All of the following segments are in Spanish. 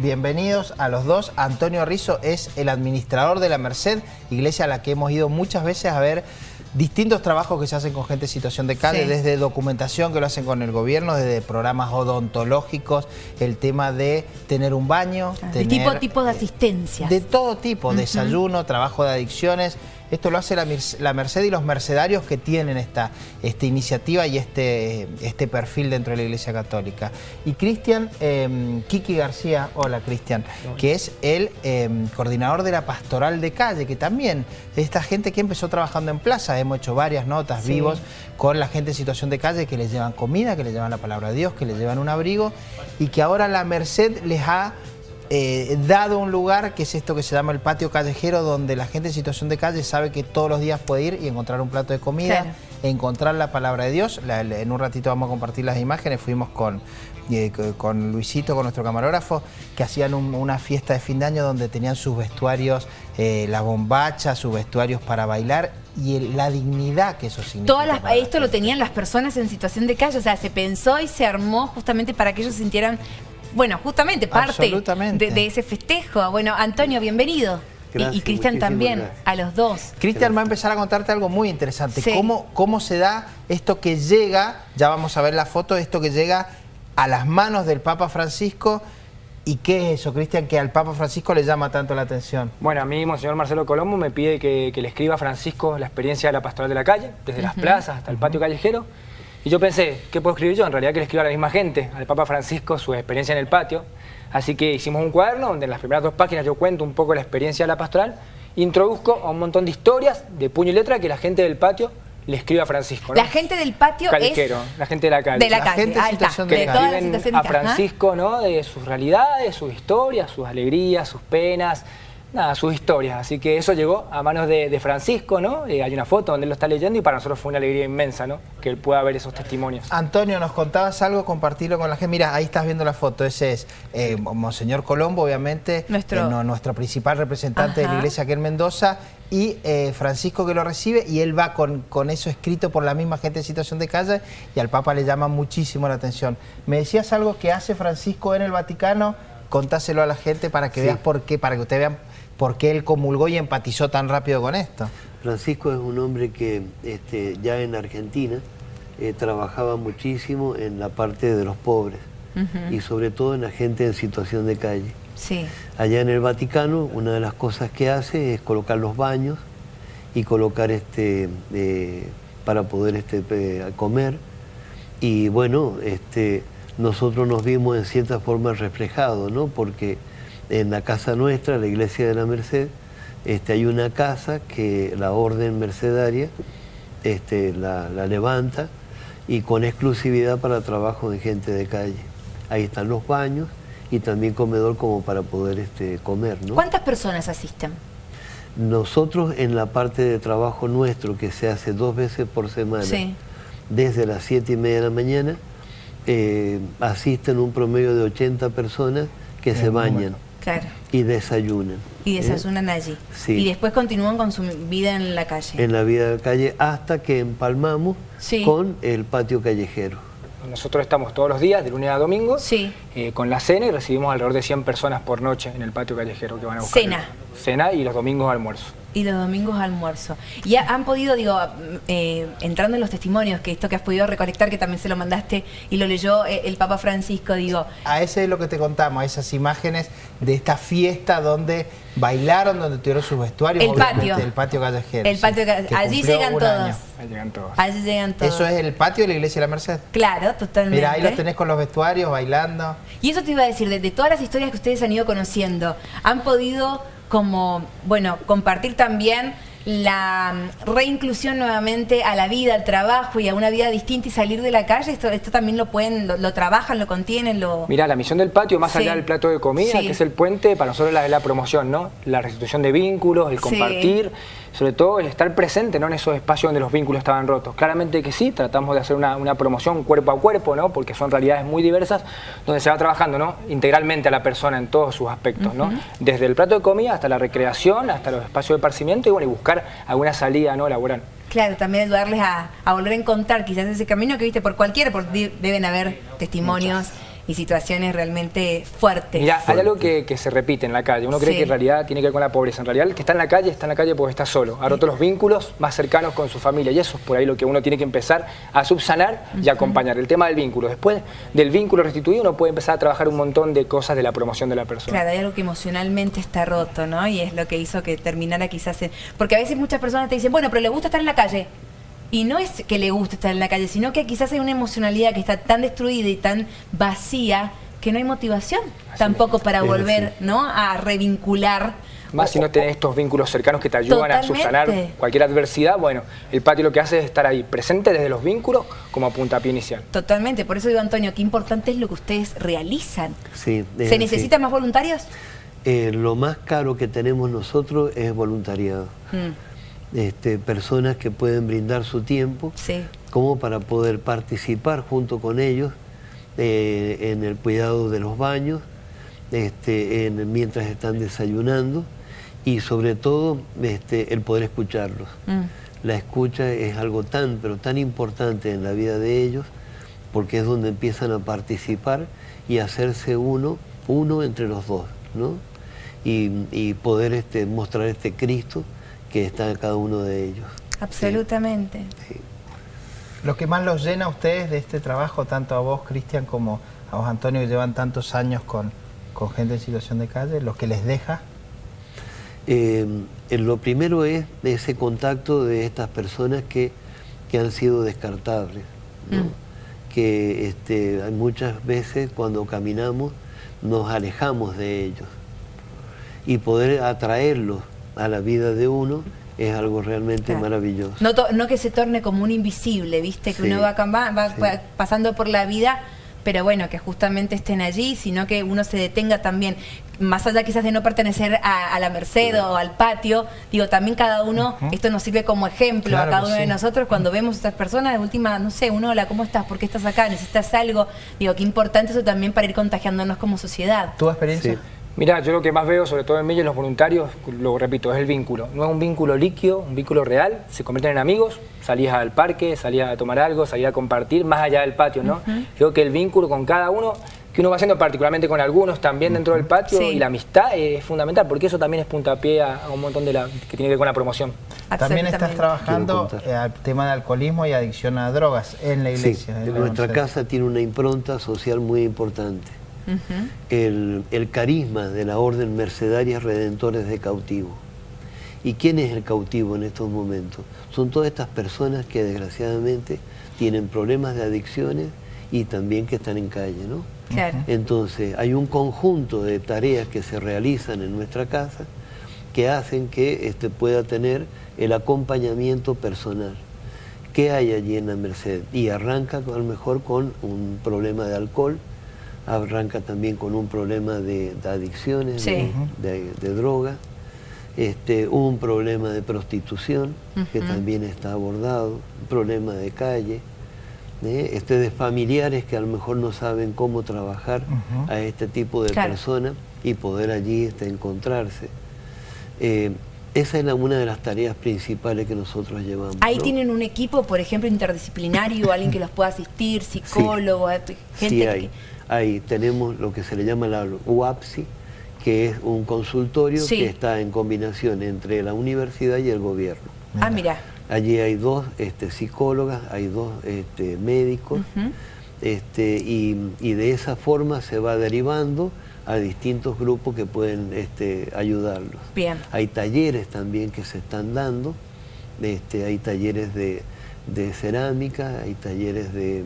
bienvenidos a los dos. Antonio Rizzo es el administrador de la Merced, iglesia a la que hemos ido muchas veces a ver distintos trabajos que se hacen con gente en situación de calle, desde documentación que lo hacen con el gobierno, desde programas odontológicos, el tema de tener un baño. De tipo, tipo de asistencia. De todo tipo, desayuno, trabajo de adicciones. Esto lo hace la, Merced y los mercedarios que tienen esta, esta iniciativa y este, este perfil dentro de la Iglesia Católica. Y Cristian, eh, Kiki García, hola Cristian, que es el em, coordinador de la Pastoral de Calle, que también esta gente que empezó trabajando en plaza, hemos hecho varias notas vivos con la gente en situación de calle que les llevan comida, que les llevan la palabra de Dios, que les llevan un abrigo y que ahora la Merced les ha eh, dado un lugar que es esto que se llama el patio callejero, donde la gente en situación de calle sabe que todos los días puede ir y encontrar un plato de comida, encontrar la palabra de Dios. en un ratito vamos a compartir las imágenes, fuimos con, eh, con Luisito, con nuestro camarógrafo, que hacían una fiesta de fin de año donde tenían sus vestuarios, eh, la bombacha, sus vestuarios para bailar y la dignidad que eso significa. esto lo tenían las personas en situación de calle, o sea, se pensó y se armó justamente para que ellos sintieran bueno, justamente parte de, ese festejo. Bueno, Antonio, bienvenido. y, Cristian también, a los dos. Cristian va a empezar a contarte algo muy interesante. Cómo, cómo se da esto que llega, ya vamos a ver la foto, esto que llega a las manos del Papa Francisco ¿Y qué es eso, Cristian, que al Papa Francisco le llama tanto la atención? Bueno, a mí, Monseñor Marcelo Colombo me pide que, le escriba a Francisco la experiencia de la pastoral de la calle, desde las plazas hasta el patio callejero. Y yo pensé, ¿qué puedo escribir yo? En realidad que le escriba a la misma gente, al Papa Francisco, su experiencia en el patio. Así que hicimos un cuaderno donde en las primeras dos páginas yo cuento un poco la experiencia de la pastoral, introduzco a un montón de historias de puño y letra que la gente del patio le escribe a Francisco. La gente del patio es... la gente de la calle. De la, calle, gente Que le a Francisco, ¿no? De sus realidades, sus historias, sus alegrías, sus penas, nada, sus historias. Así que eso llegó a manos de, Francisco, ¿no? Eh, hay una foto donde él lo está leyendo y para nosotros fue una alegría inmensa, ¿no? Que él pueda ver esos testimonios. Antonio, nos contabas algo, compartirlo con la gente. Mira, ahí estás viendo la foto. Ese es eh, Monseñor Colombo, obviamente, nuestro, eh, nuestro principal representante de la iglesia aquí en Mendoza, y Francisco que lo recibe y él va con, con eso escrito por la misma gente en situación de calle y al Papa le llama muchísimo la atención. Me decías algo que hace Francisco en el Vaticano, contáselo a la gente para que veas por qué, para que ustedes vean ¿Por qué él comulgó y empatizó tan rápido con esto? Francisco es un hombre que este, ya en Argentina eh, trabajaba muchísimo en la parte de los pobres y sobre todo en la gente en situación de calle. Sí. Allá en el Vaticano una de las cosas que hace es colocar los baños y colocar este eh, para poder este, comer y bueno, este, nosotros nos vimos en cierta forma reflejados, ¿no? Porque en la casa nuestra, la iglesia de la Merced, este, hay una casa que la orden mercedaria este, la, levanta y con exclusividad para trabajo de gente de calle. Ahí están los baños y también comedor como para poder este, comer. ¿no? ¿Cuántas personas asisten? Nosotros en la parte de trabajo nuestro, que se hace dos veces por semana, desde las siete y media de la mañana, eh, asisten un promedio de 80 personas que se bañan. Y desayunan. Y desayunan allí. Y después continúan con su vida en la calle. En la vida de la calle hasta que empalmamos con el patio callejero. Nosotros estamos todos los días, de lunes a domingo, eh, con la cena y recibimos alrededor de 100 personas por noche en el patio callejero que van a buscar. Cena. Cena y los domingos almuerzo. Y los domingos almuerzo. Y han podido, digo, eh, entrando en los testimonios, que esto que has podido recolectar, que también se lo mandaste y lo leyó eh, el Papa Francisco, digo... A ese es lo que te contamos, a esas imágenes de esta fiesta donde bailaron, donde tuvieron sus vestuarios. El patio. El patio callejero. El patio Allí llegan todos. Allí llegan todos. Allí llegan todos. ¿Eso es el patio de la iglesia de la Merced? Claro, totalmente. Mira, ahí los tenés con los vestuarios, bailando. Y eso te iba a decir, de todas las historias que ustedes han ido conociendo, han podido como, bueno, compartir también la reinclusión nuevamente a la vida, al trabajo y a una vida distinta y salir de la calle, esto, esto también lo pueden, lo, trabajan, lo contienen, lo... Mira, la misión del patio, más allá del plato de comida, que es el puente, para nosotros es la, promoción, ¿no? La restitución de vínculos, el compartir, sobre todo el estar presente ¿no? en esos espacios donde los vínculos estaban rotos. Claramente que sí, tratamos de hacer una, promoción cuerpo a cuerpo, ¿no? porque son realidades muy diversas, donde se va trabajando ¿no? integralmente a la persona en todos sus aspectos, ¿no? desde el plato de comida hasta la recreación, hasta los espacios de parcimiento y, bueno, y buscar alguna salida ¿no? laboral. Claro, también ayudarles a, volver a encontrar quizás ese camino que viste por cualquiera, porque deben haber testimonios y situaciones realmente fuertes. Mira, hay algo que, se repite en la calle. Uno cree que en realidad tiene que ver con la pobreza. En realidad el que está en la calle está en la calle porque está solo. Ha roto los vínculos más cercanos con su familia y eso es por ahí lo que uno tiene que empezar a subsanar y acompañar. El tema del vínculo. Después del vínculo restituido uno puede empezar a trabajar un montón de cosas de la promoción de la persona. Claro, hay algo que emocionalmente está roto, ¿no? Y es lo que hizo que terminara quizás en... Porque a veces muchas personas te dicen, bueno, pero le gusta estar en la calle. Y no es que le guste estar en la calle, sino que quizás hay una emocionalidad que está tan destruida y tan vacía que no hay motivación tampoco para volver ¿no? a revincular. Más si no tenés estos vínculos cercanos que te ayudan a subsanar cualquier adversidad, bueno, el patio lo que hace es estar ahí, presente desde los vínculos como puntapié inicial. Totalmente, por eso digo Antonio, qué importante es lo que ustedes realizan. Sí, ¿Se necesitan más voluntarios? Eh, lo más caro que tenemos nosotros es voluntariado. Mm. Este, personas que pueden brindar su tiempo como para poder participar junto con ellos eh, en el cuidado de los baños, este, mientras están desayunando y sobre todo este, el poder escucharlos. Mm. La escucha es algo tan, pero tan importante en la vida de ellos porque es donde empiezan a participar y hacerse uno, uno entre los dos, ¿no? Y, poder este, mostrar este Cristo que está en cada uno de ellos. Absolutamente. Lo que más los llena a ustedes de este trabajo, tanto a vos, Cristian, como a vos, Antonio, que llevan tantos años con, gente en situación de calle, lo que les deja? Eh, lo primero es ese contacto de estas personas que, han sido descartables, mm. que este, muchas veces cuando caminamos nos alejamos de ellos y poder atraerlos a la vida de uno es algo realmente maravilloso. No, no, que se torne como un invisible, ¿viste? Que uno va, va, pasando por la vida, pero bueno, que justamente estén allí, sino que uno se detenga también, más allá quizás de no pertenecer a, la merced o al patio, digo, también cada uno, esto nos sirve como ejemplo a cada uno de nosotros cuando vemos a estas personas, de última, no sé, uno, hola, ¿cómo estás? ¿Por qué estás acá? ¿Necesitas algo? Digo, qué importante eso también para ir contagiándonos como sociedad. ¿Tu experiencia? Mira, yo lo que más veo, sobre todo en mí y en los voluntarios, lo repito, es el vínculo. No es un vínculo líquido, un vínculo real. Se convierten en amigos, salías al parque, salías a tomar algo, salías a compartir, más allá del patio, ¿no? Creo que el vínculo con cada uno, que uno va haciendo particularmente con algunos también dentro del patio, y la amistad es fundamental, porque eso también es puntapié a, un montón de la que tiene que ver con la promoción. También estás trabajando eh, al tema de alcoholismo y adicción a drogas en la iglesia. Sí, nuestra casa tiene una impronta social muy importante el, carisma de la Orden Mercedaria Redentores de Cautivo. ¿Y quién es el cautivo en estos momentos? Son todas estas personas que desgraciadamente tienen problemas de adicciones y también que están en calle, ¿no? Entonces, hay un conjunto de tareas que se realizan en nuestra casa que hacen que este, pueda tener el acompañamiento personal. ¿Qué hay allí en la Merced? Y arranca a lo mejor con un problema de alcohol, arranca también con un problema de, adicciones, de, droga, este, un problema de prostitución que también está abordado, un problema de calle, ¿eh? este, de familiares que a lo mejor no saben cómo trabajar a este tipo de personas y poder allí este, encontrarse. Eh, esa es una de las tareas principales que nosotros llevamos. Ahí tienen un equipo, por ejemplo, interdisciplinario, alguien que los pueda asistir, psicólogo, gente sí hay. Ahí tenemos lo que se le llama la UAPSI, que es un consultorio que está en combinación entre la universidad y el gobierno. Ah, mira. Allí hay dos este, psicólogas, hay dos este, médicos, este, y, de esa forma se va derivando a distintos grupos que pueden este, ayudarlos. Bien. Hay talleres también que se están dando, este, hay talleres de cerámica, hay talleres de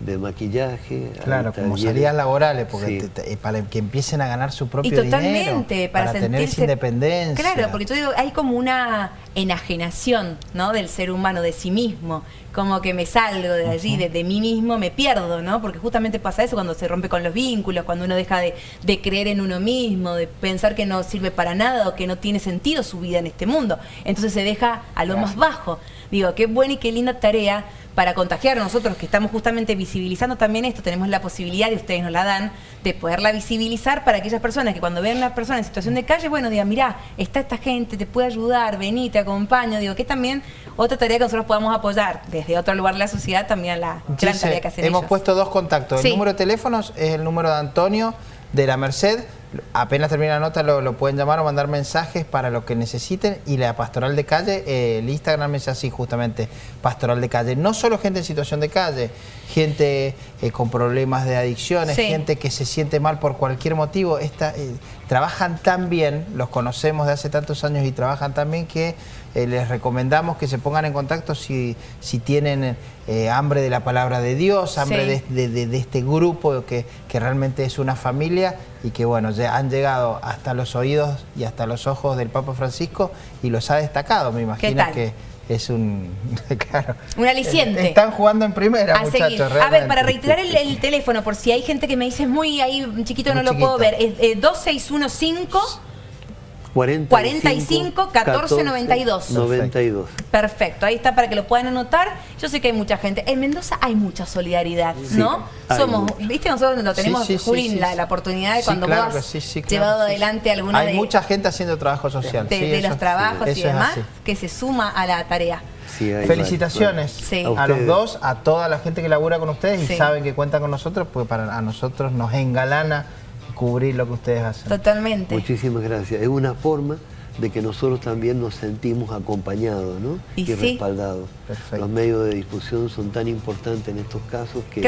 de maquillaje. Claro, como salidas laborales, porque eh, para que empiecen a ganar su propio y totalmente, para, tener independencia. Claro, porque tú digo, hay como una enajenación ¿no? del ser humano, de sí mismo, como que me salgo de allí, de, mí mismo, me pierdo, ¿no? Porque justamente pasa eso cuando se rompe con los vínculos, cuando uno deja de, de creer en uno mismo, de pensar que no sirve para nada o que no tiene sentido su vida en este mundo. Entonces se deja a lo más bajo. Digo, qué buena y qué linda tarea para contagiar nosotros que estamos justamente visibilizando también esto, tenemos la posibilidad, y ustedes nos la dan, de poderla visibilizar para aquellas personas que cuando vean a una persona en situación de calle, bueno, digan, mirá, está esta gente, te puede ayudar, vení, te acompaño, digo, que también otra tarea que nosotros podamos apoyar desde otro lugar de la sociedad, también la gran tarea que hacen Hemos puesto dos contactos. El número de teléfonos es el número de Antonio de la Merced. Apenas termina la nota lo, pueden llamar o mandar mensajes para lo que necesiten y la pastoral de calle, eh, el Instagram es así justamente, pastoral de calle. No solo gente en situación de calle, gente eh, con problemas de adicciones, gente que se siente mal por cualquier motivo. Esta, eh, trabajan tan bien, los conocemos de hace tantos años y trabajan tan bien que les recomendamos que se pongan en contacto si, si tienen hambre de la palabra de Dios, hambre de, este grupo que, que realmente es una familia y que bueno, ya han llegado hasta los oídos y hasta los ojos del Papa Francisco y los ha destacado, me imagino que es un... claro, un aliciente. Están jugando en primera, muchachos. A ver, para reiterar el, teléfono, por si hay gente que me dice, muy ahí chiquito, no lo puedo ver, es 2615... 45, 14, 92. 92. Perfecto, ahí está para que lo puedan anotar. Yo sé que hay mucha gente. En Mendoza hay mucha solidaridad, ¿no? Somos, viste, nosotros lo tenemos, sí, la, oportunidad de cuando vos has llevado adelante alguna Hay mucha gente haciendo trabajo social. De, los trabajos y demás, que se suma a la tarea. Felicitaciones a, los dos, a toda la gente que labura con ustedes y saben que cuentan con nosotros, pues para a nosotros nos engalana cubrir lo que ustedes hacen. Totalmente. Muchísimas gracias. Es una forma de que nosotros también nos sentimos acompañados ¿no? y, respaldados. Los medios de difusión son tan importantes en estos casos que,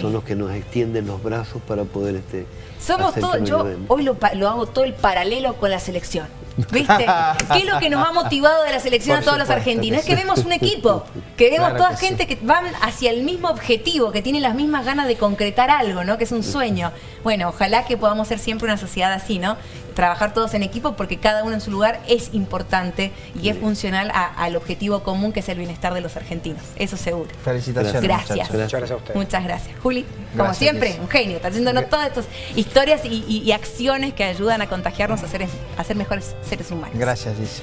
son los que nos extienden los brazos para poder este, Somos todos, yo hoy lo, lo hago todo el paralelo con la selección. ¿Viste? ¿Qué es lo que nos ha motivado de la selección a todos los argentinos? Es que vemos un equipo, que vemos toda gente que van hacia el mismo objetivo, que tiene las mismas ganas de concretar algo, ¿no? Que es un sueño. Bueno, ojalá que podamos ser siempre una sociedad así, ¿no? Trabajar todos en equipo porque cada uno en su lugar es importante y es funcional al objetivo común que es el bienestar de los argentinos. Eso seguro. Felicitaciones. Gracias. Gracias a usted. Muchas gracias. Juli, como siempre, un genio. Está haciéndonos todas estas historias y, acciones que ayudan a contagiarnos a ser, a ser mejores seres humanos. Gracias, dice.